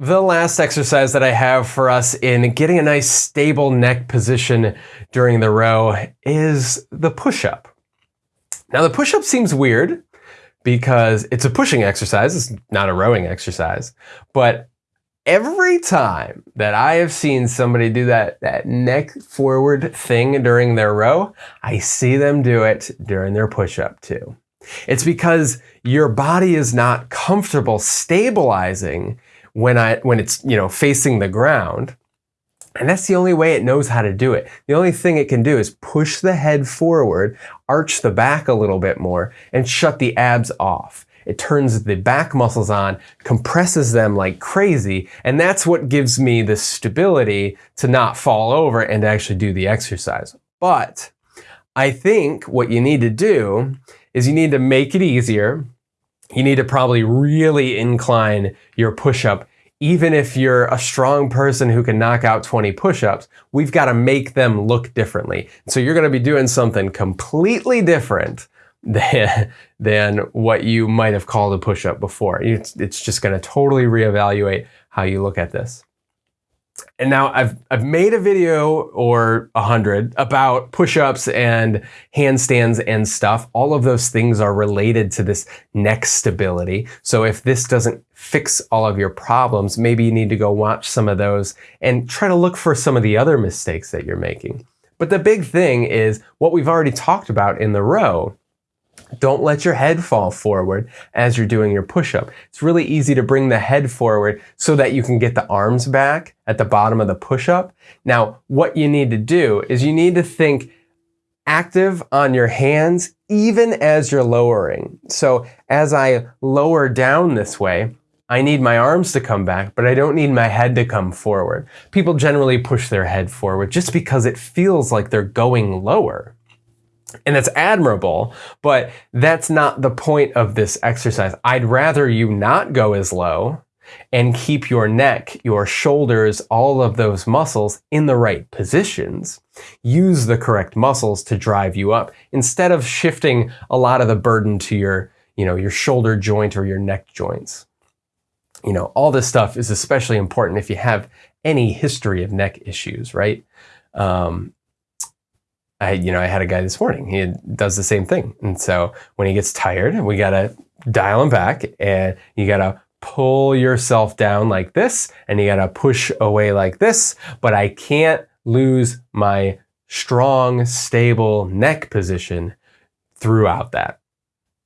The last exercise that I have for us in getting a nice stable neck position during the row is the push-up. Now the push-up seems weird because it's a pushing exercise, it's not a rowing exercise, but every time that I have seen somebody do that, that neck forward thing during their row, I see them do it during their push-up too. It's because your body is not comfortable stabilizing when I when it's you know facing the ground. And that's the only way it knows how to do it. The only thing it can do is push the head forward, arch the back a little bit more, and shut the abs off. It turns the back muscles on, compresses them like crazy, and that's what gives me the stability to not fall over and to actually do the exercise. But I think what you need to do is you need to make it easier you need to probably really incline your push-up. Even if you're a strong person who can knock out 20 push-ups, we've got to make them look differently. So you're going to be doing something completely different than, than what you might have called a push-up before. It's, it's just going to totally reevaluate how you look at this and now I've I've made a video or a hundred about push-ups and handstands and stuff. All of those things are related to this neck stability. So if this doesn't fix all of your problems, maybe you need to go watch some of those and try to look for some of the other mistakes that you're making. But the big thing is what we've already talked about in the row don't let your head fall forward as you're doing your push-up. It's really easy to bring the head forward so that you can get the arms back at the bottom of the push-up. Now, what you need to do is you need to think active on your hands even as you're lowering. So as I lower down this way, I need my arms to come back, but I don't need my head to come forward. People generally push their head forward just because it feels like they're going lower. And that's admirable, but that's not the point of this exercise. I'd rather you not go as low and keep your neck, your shoulders, all of those muscles in the right positions. Use the correct muscles to drive you up instead of shifting a lot of the burden to your, you know, your shoulder joint or your neck joints. You know, all this stuff is especially important if you have any history of neck issues, right? Um, I, you know, I had a guy this morning. He does the same thing, and so when he gets tired, we gotta dial him back, and you gotta pull yourself down like this, and you gotta push away like this. But I can't lose my strong, stable neck position throughout that.